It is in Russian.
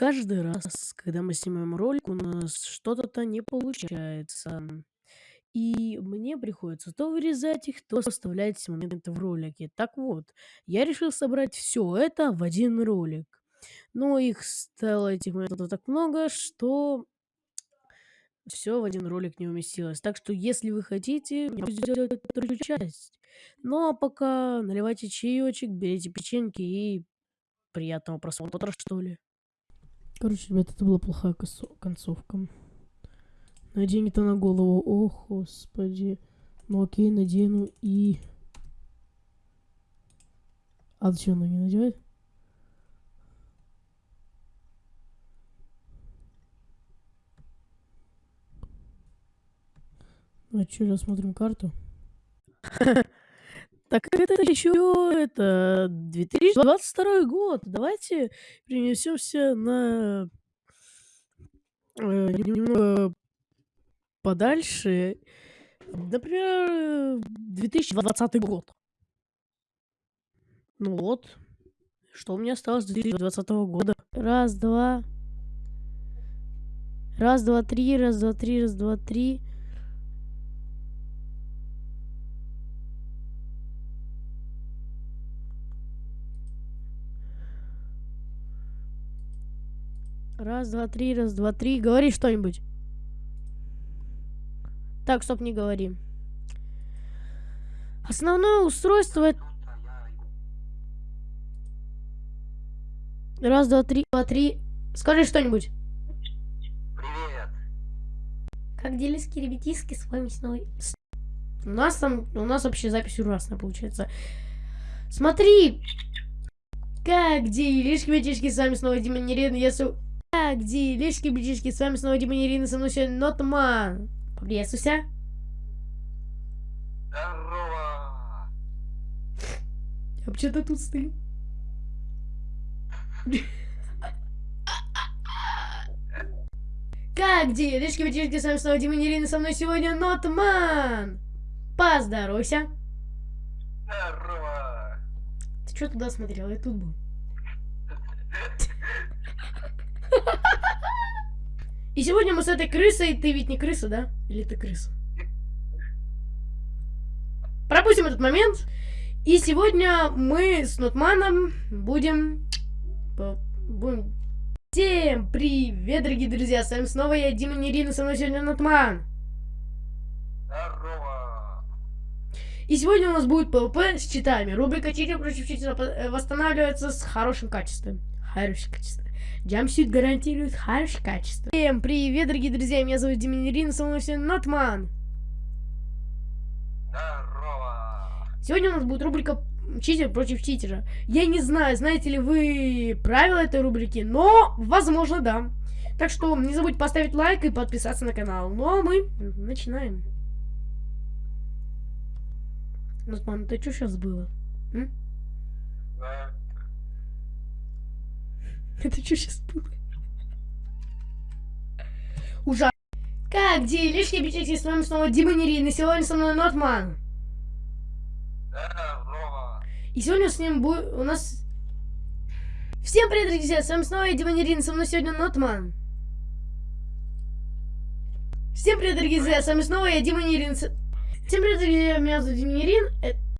Каждый раз, когда мы снимаем ролик, у нас что-то не получается. И мне приходится то вырезать их, то вставлять эти моменты в ролики. Так вот, я решил собрать все это в один ролик. Но их стало этих моментов так много, что все в один ролик не уместилось. Так что, если вы хотите, я могу сделать вторую часть. Ну а пока наливайте чаечек, берите печеньки и приятного просмотра, что ли. Короче, ребят, это была плохая концовка. Надень-то на голову. О, господи. Ну окей, надену и... А что, она не надевает? А что, рассмотрим карту? Так это еще это 2022 год. Давайте перенесемся на э, немного подальше. Например, 2020 год. Ну вот. Что у меня осталось с 2020 года? Раз, два. Раз, два, три, раз, два, три, раз, два, три. Раз, два, три, раз, два, три. Говори что-нибудь. Так, стоп, не говори. Основное устройство... Раз, два, три, два, три. Скажи что-нибудь. Привет. Как делиски, ребятиски, с вами снова... У нас там, у нас вообще запись ужасная получается. Смотри! Как делишки, ребятишки, с вами снова Дима Нерин, если... Так, делишки, ближишки, с вами снова Дима Ирина, со мной сегодня Нотман. Поприветствуйся. Здорово. Я вообще-то тут стою. Как делишки, ближишки, с вами снова Дима Ирина, со мной сегодня Нотман. Поздоровайся. Здорово. Ты что туда смотрел? Я тут был. И сегодня мы с этой крысой... Ты ведь не крыса, да? Или ты крыса? Пропустим этот момент. И сегодня мы с Нотманом будем... Будем... Всем привет, дорогие друзья! С вами снова я, Дима Нерина, со мной сегодня Нотман. Здорово. И сегодня у нас будет ПВП с читами. Рубрика «Читер против читера» восстанавливается с хорошим качеством. Хорошее качество. Джампсют гарантирует хорошее качество. Всем привет, дорогие друзья, меня зовут Диминерин, со мной сегодня Нотман. Здорово. Сегодня у нас будет рубрика «Читер против читера». Я не знаю, знаете ли вы правила этой рубрики, но, возможно, да. Так что не забудь поставить лайк и подписаться на канал. Ну а мы начинаем. Нотман, ты что сейчас было? М? Да. Это что сейчас было? Ужасно. Как делишки, бички, с вами снова Дима Нерин, и сегодня со мной Нотман. И сегодня с ним будет у нас... Всем привет, друзья, с вами снова Дима Нерин, со мной сегодня Нотман. Всем привет, дорогие друзья, с вами снова я, Дима Нерин. Всем привет, друзья, меня зовут Дима Нерин. Э,